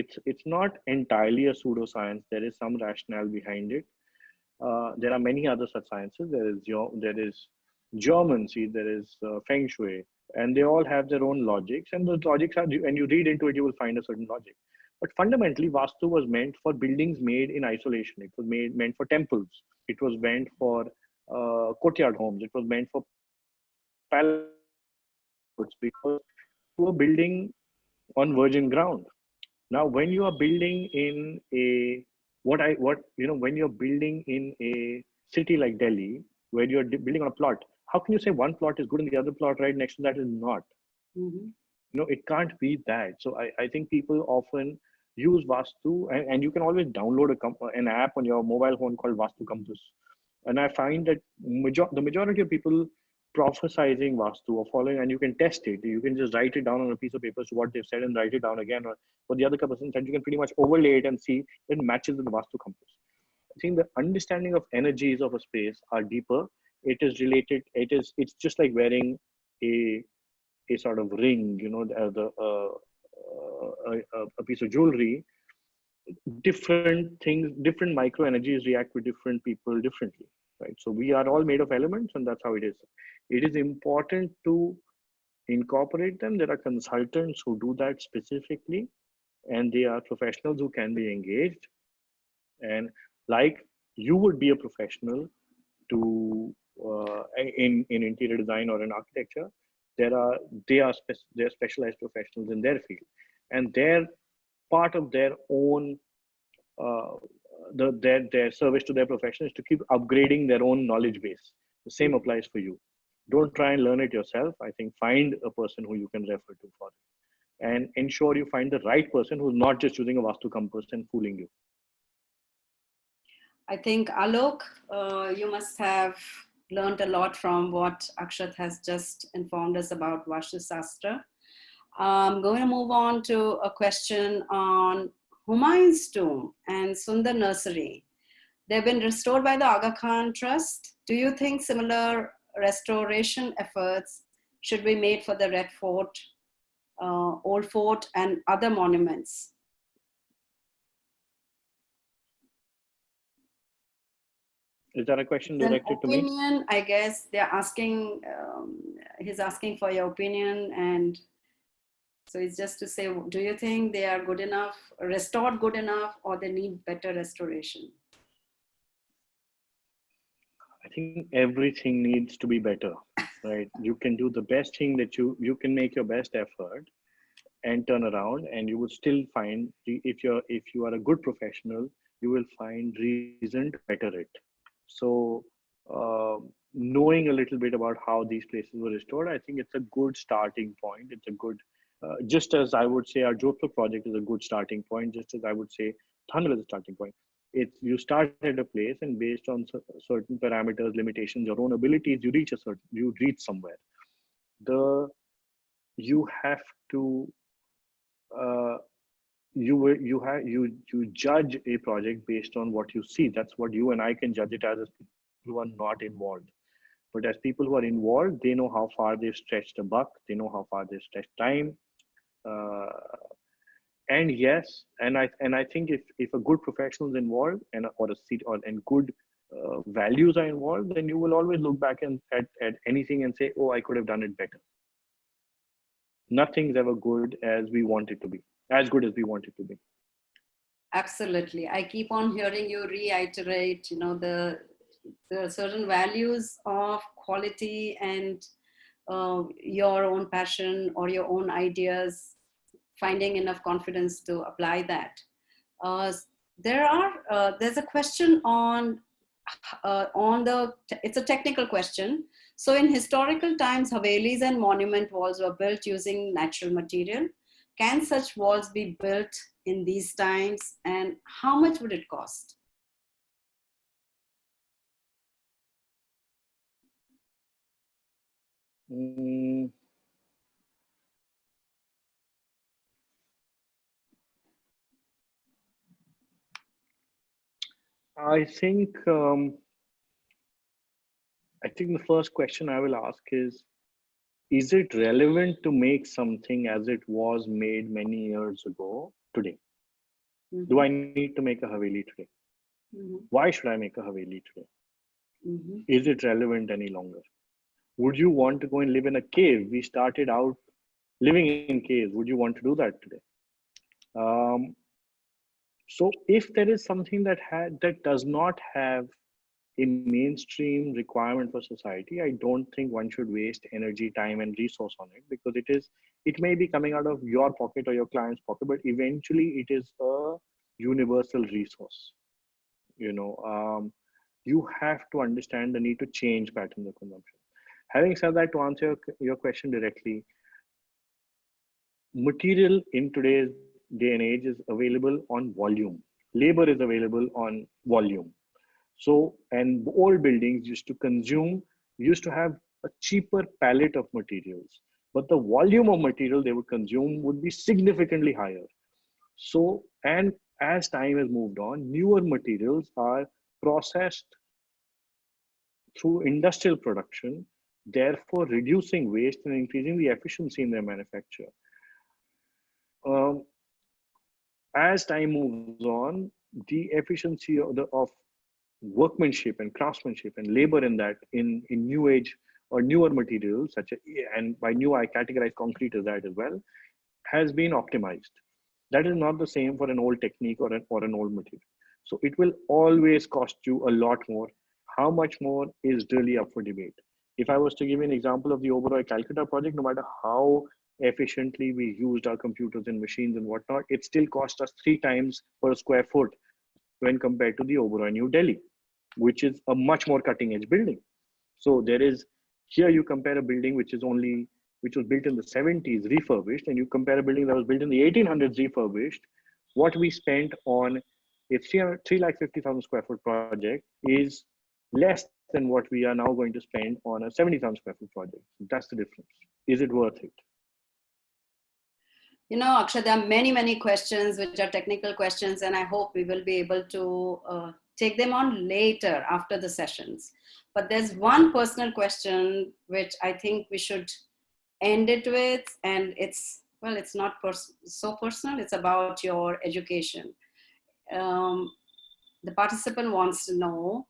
it's, it's not entirely a pseudoscience. There is some rationale behind it uh, there are many other such sciences. There is there is geomancy, there is uh, feng shui, and they all have their own logics. And the logics are, when you read into it, you will find a certain logic. But fundamentally, Vastu was meant for buildings made in isolation. It was made meant for temples. It was meant for uh, courtyard homes. It was meant for palaces because you were building on virgin ground. Now, when you are building in a what I what you know when you're building in a city like Delhi where you're building on a plot, how can you say one plot is good and the other plot right next to that is not? Mm-hmm. You know, it can't be that. So I, I think people often use Vastu, and, and you can always download a an app on your mobile phone called Vastu Compass. And I find that major, the majority of people prophesizing Vastu or following, and you can test it. You can just write it down on a piece of paper, so what they've said, and write it down again. Or for the other person, and you can pretty much overlay it and see it matches with the Vastu Compass. I think the understanding of energies of a space are deeper. It is related. It is. It's just like wearing a a sort of ring. You know, the, the uh, a, a piece of jewelry different things different micro energies react with different people differently right? So we are all made of elements and that's how it is. It is important to incorporate them. There are consultants who do that specifically and they are professionals who can be engaged. And like you would be a professional to uh, in in interior design or in architecture there are they are spe they're specialized professionals in their field. And they're part of their own uh, the, their their service to their profession is to keep upgrading their own knowledge base. The same applies for you. Don't try and learn it yourself. I think find a person who you can refer to for it. And ensure you find the right person who's not just using a vastu compass and fooling you. I think alok uh, you must have learned a lot from what akshat has just informed us about vastu sastra I'm going to move on to a question on Humayun's tomb and Sundar Nursery. They've been restored by the Aga Khan Trust. Do you think similar restoration efforts should be made for the Red Fort, uh, Old Fort, and other monuments? Is that a question directed opinion, to me? I guess they're asking, um, he's asking for your opinion and so it's just to say, do you think they are good enough, restored good enough, or they need better restoration? I think everything needs to be better, right? You can do the best thing that you, you can make your best effort and turn around and you will still find, if you're, if you are a good professional, you will find reason to better it. So uh, knowing a little bit about how these places were restored, I think it's a good starting point. It's a good uh, just as I would say our Jodhpur project is a good starting point, just as I would say Thangal is a starting point. It's you start at a place and based on certain parameters, limitations, your own abilities, you reach a certain, you reach somewhere. The you have to uh, you you have you you judge a project based on what you see. That's what you and I can judge it as, as people who are not involved. But as people who are involved, they know how far they've stretched a buck. They know how far they've stretched time and yes and i and i think if if a good professional is involved and or a seat or and good uh, values are involved then you will always look back and at, at anything and say oh i could have done it better. Nothing's ever good as we want it to be as good as we want it to be. Absolutely. I keep on hearing you reiterate you know the the certain values of quality and uh, your own passion or your own ideas, finding enough confidence to apply that. Uh, there are, uh, there's a question on, uh, on the, it's a technical question. So in historical times, Havelis and monument walls were built using natural material. Can such walls be built in these times and how much would it cost? Mm. I think um, I think the first question I will ask is is it relevant to make something as it was made many years ago today? Mm -hmm. Do I need to make a Haveli today? Mm -hmm. Why should I make a Haveli today? Mm -hmm. Is it relevant any longer? Would you want to go and live in a cave? We started out living in caves. Would you want to do that today? Um, so if there is something that that does not have a mainstream requirement for society i don't think one should waste energy time and resource on it because it is it may be coming out of your pocket or your client's pocket but eventually it is a universal resource. You know um, you have to understand the need to change patterns of consumption Having said that, to answer your, your question directly, material in today's day and age is available on volume. Labor is available on volume. So, and old buildings used to consume, used to have a cheaper palette of materials, but the volume of material they would consume would be significantly higher. So, and as time has moved on, newer materials are processed through industrial production, therefore reducing waste and increasing the efficiency in their manufacture. Um, as time moves on, the efficiency of, the, of workmanship and craftsmanship and labor in that in, in new age or newer materials such as, and by new I categorize concrete as that as well, has been optimized. That is not the same for an old technique or an, or an old material. So it will always cost you a lot more. How much more is really up for debate. If I was to give you an example of the Oberoi Calcutta project, no matter how efficiently we used our computers and machines and whatnot, it still cost us three times per square foot when compared to the Oberoi New Delhi, which is a much more cutting edge building. So there is, here you compare a building which is only, which was built in the 70s refurbished, and you compare a building that was built in the 1800s refurbished, what we spent on a 350,000 square foot project is less than what we are now going to spend on a 70,000 square foot project. That's the difference. Is it worth it? You know, Akshay, there are many, many questions which are technical questions, and I hope we will be able to uh, take them on later after the sessions. But there's one personal question which I think we should end it with, and it's, well, it's not pers so personal, it's about your education. Um, the participant wants to know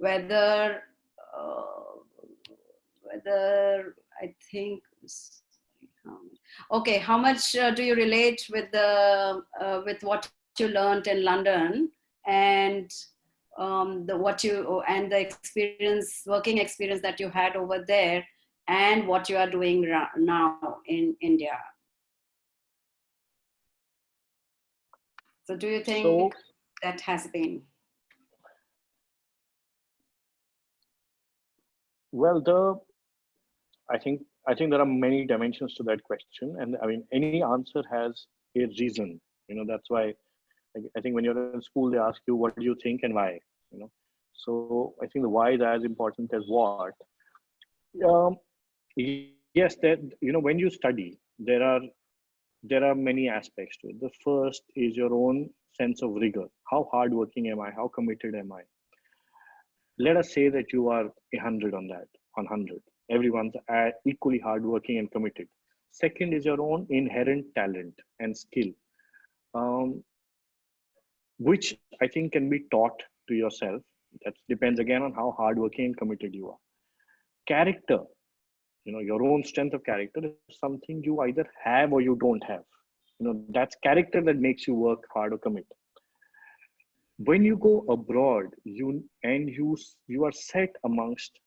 whether, uh, whether I think, okay how much uh, do you relate with the uh, with what you learned in london and um, the what you and the experience working experience that you had over there and what you are doing now in india? So do you think so, that has been well the i think I think there are many dimensions to that question. And I mean, any answer has a reason, you know, that's why I think when you're in school, they ask you, what do you think and why, you know? So I think the why is as important as what. Um, yes, that, you know, when you study, there are, there are many aspects to it. The first is your own sense of rigor. How hardworking am I? How committed am I? Let us say that you are a hundred on that, on hundred everyone's equally hardworking and committed. Second is your own inherent talent and skill, um, which I think can be taught to yourself. That depends again on how hardworking and committed you are. Character, you know, your own strength of character is something you either have or you don't have. You know, that's character that makes you work hard or commit. When you go abroad, you and you you are set amongst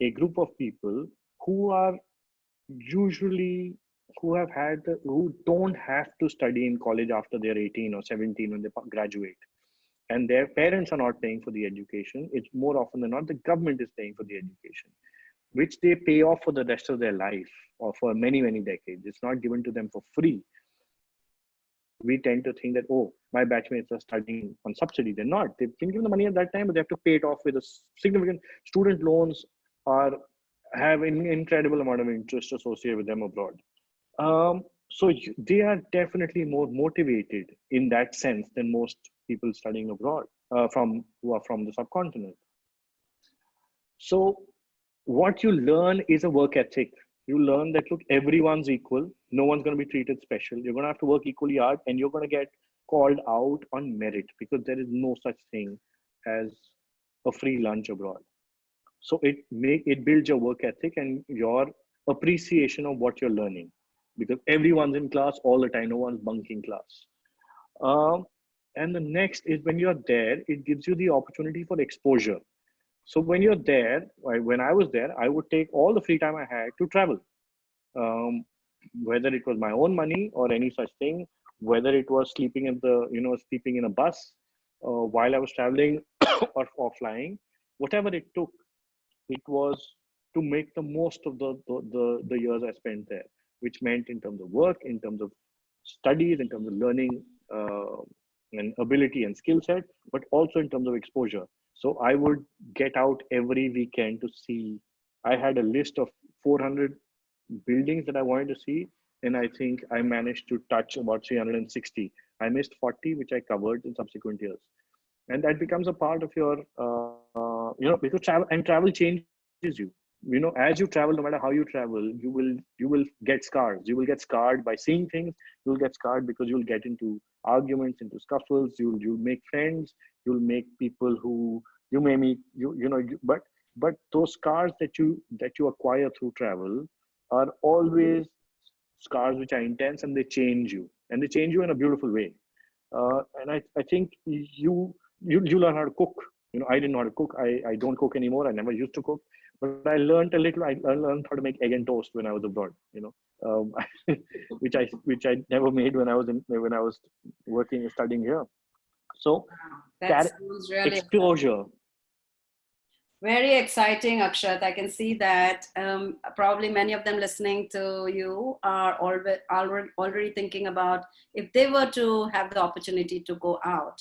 a group of people who are usually who have had who don't have to study in college after they're 18 or 17 when they graduate. And their parents are not paying for the education. It's more often than not the government is paying for the education which they pay off for the rest of their life or for many many decades. It's not given to them for free we tend to think that oh my batchmates are studying on subsidy they're not they've been given the money at that time but they have to pay it off with a significant student loans are have an incredible amount of interest associated with them abroad. Um, so they are definitely more motivated in that sense than most people studying abroad uh, from who are from the subcontinent. So what you learn is a work ethic. You learn that look, everyone's equal. No one's going to be treated special. You're going to have to work equally hard, and you're going to get called out on merit because there is no such thing as a free lunch abroad. So it make it builds your work ethic and your appreciation of what you're learning because everyone's in class all the time no one's bunking class. Um, and the next is when you're there it gives you the opportunity for exposure. So when you're there when i was there i would take all the free time i had to travel. Um, whether it was my own money or any such thing whether it was sleeping in the you know sleeping in a bus uh, while i was traveling or, or flying whatever it took it was to make the most of the, the, the, the years I spent there, which meant in terms of work, in terms of studies, in terms of learning uh, and ability and skill set, but also in terms of exposure. So I would get out every weekend to see. I had a list of 400 buildings that I wanted to see, and I think I managed to touch about 360. I missed 40, which I covered in subsequent years, and that becomes a part of your, uh, you know, because travel and travel changes you. You know, as you travel, no matter how you travel, you will you will get scars. You will get scarred by seeing things. You'll get scarred because you'll get into arguments, into scuffles. You'll you'll make friends. You'll make people who you may meet. You you know, you, but but those scars that you that you acquire through travel are always scars which are intense and they change you. And they change you in a beautiful way. Uh, and I, I think you you you learn how to cook. You know i didn't know how to cook. I i don't cook anymore. I never used to cook. But i learned a little. I learned how to make egg and toast when i was abroad you know. Um, which i which i never made when i was in when i was working studying here. So wow, really exposure very exciting, Akshat. I can see that um, probably many of them listening to you are already, already thinking about if they were to have the opportunity to go out.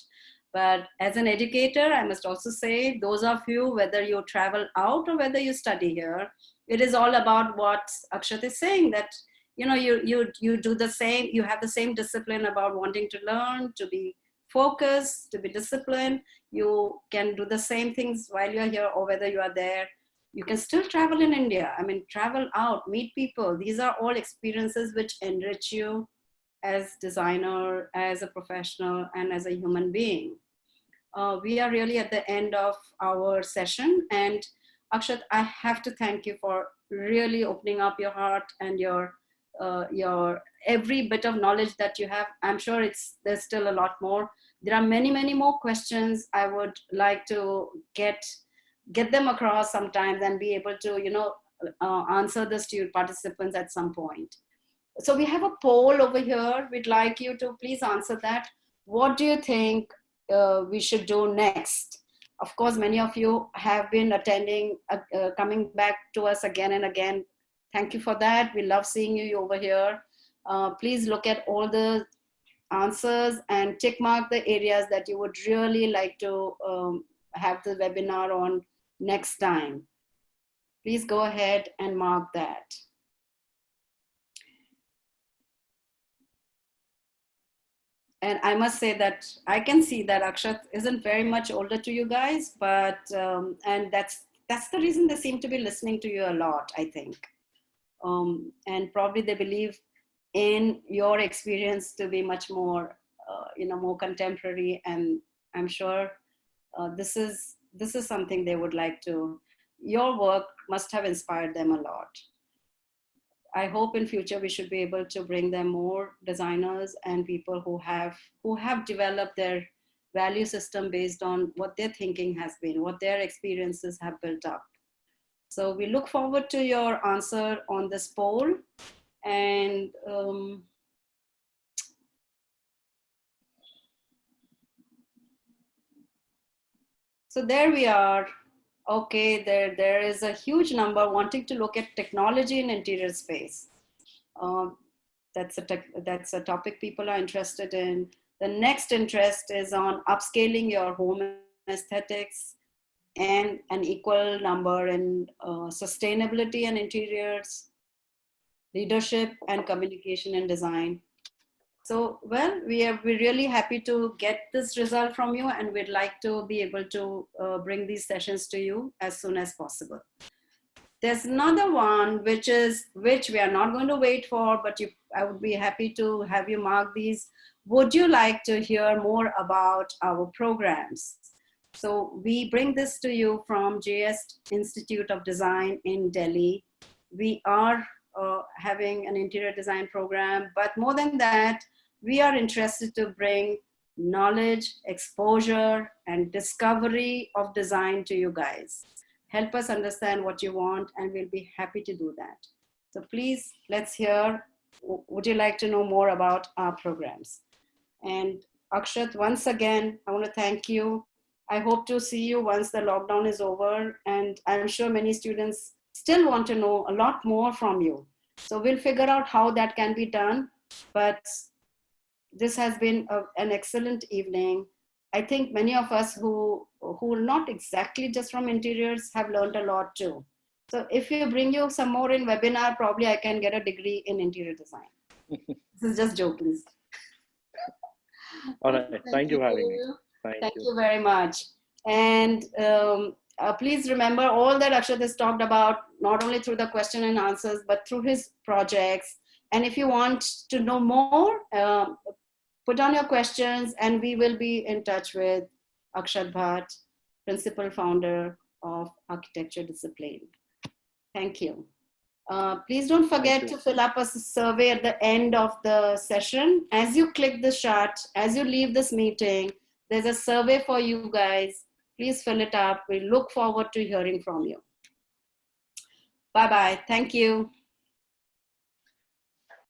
But as an educator, I must also say, those of you, whether you travel out or whether you study here, it is all about what Akshat is saying that you know you you you do the same you have the same discipline about wanting to learn to be focused, to be disciplined. You can do the same things while you're here or whether you are there. You can still travel in India. I mean, travel out, meet people. These are all experiences which enrich you as designer, as a professional, and as a human being. Uh, we are really at the end of our session. And Akshat, I have to thank you for really opening up your heart and your uh, your every bit of knowledge that you have. I'm sure it's there's still a lot more there are many, many more questions I would like to get get them across sometimes and be able to, you know, uh, answer this to your participants at some point. So we have a poll over here. We'd like you to please answer that. What do you think uh, we should do next? Of course, many of you have been attending, uh, uh coming back to us again and again. Thank you for that. We love seeing you over here. Uh, please look at all the answers and tick mark the areas that you would really like to um, have the webinar on next time. Please go ahead and mark that. And I must say that I can see that Akshat isn't very much older to you guys, but, um, and that's, that's the reason they seem to be listening to you a lot, I think. Um, and probably they believe in your experience to be much more, uh, you know, more contemporary. And I'm sure uh, this is this is something they would like to. Your work must have inspired them a lot. I hope in future we should be able to bring them more designers and people who have who have developed their value system based on what their thinking has been, what their experiences have built up. So we look forward to your answer on this poll and um, so there we are. Okay there there is a huge number wanting to look at technology in interior space. Um, that's a that's a topic people are interested in. The next interest is on upscaling your home aesthetics and an equal number in uh, sustainability and interiors leadership and communication and design. So, well, we are we're really happy to get this result from you and we'd like to be able to uh, bring these sessions to you as soon as possible. There's another one which is, which we are not going to wait for, but you, I would be happy to have you mark these. Would you like to hear more about our programs? So we bring this to you from JS Institute of Design in Delhi. We are uh, having an interior design program. But more than that, we are interested to bring knowledge, exposure, and discovery of design to you guys. Help us understand what you want, and we'll be happy to do that. So please, let's hear, would you like to know more about our programs? And Akshat, once again, I want to thank you. I hope to see you once the lockdown is over, and I'm sure many students still want to know a lot more from you. So we'll figure out how that can be done. But this has been a, an excellent evening. I think many of us who, who are not exactly just from interiors have learned a lot too. So if you bring you some more in webinar, probably I can get a degree in interior design. this is just joking. All right. Thank, Thank you for having me. Thank, Thank you. you. very much. And um, uh, please remember all that Akshat has talked about, not only through the question and answers, but through his projects. And if you want to know more, uh, put on your questions and we will be in touch with Akshat Bhatt, principal founder of architecture discipline. Thank you. Uh, please don't forget to fill up a survey at the end of the session. As you click the shot, as you leave this meeting, there's a survey for you guys. Please fill it up. We look forward to hearing from you. Bye-bye. Thank you.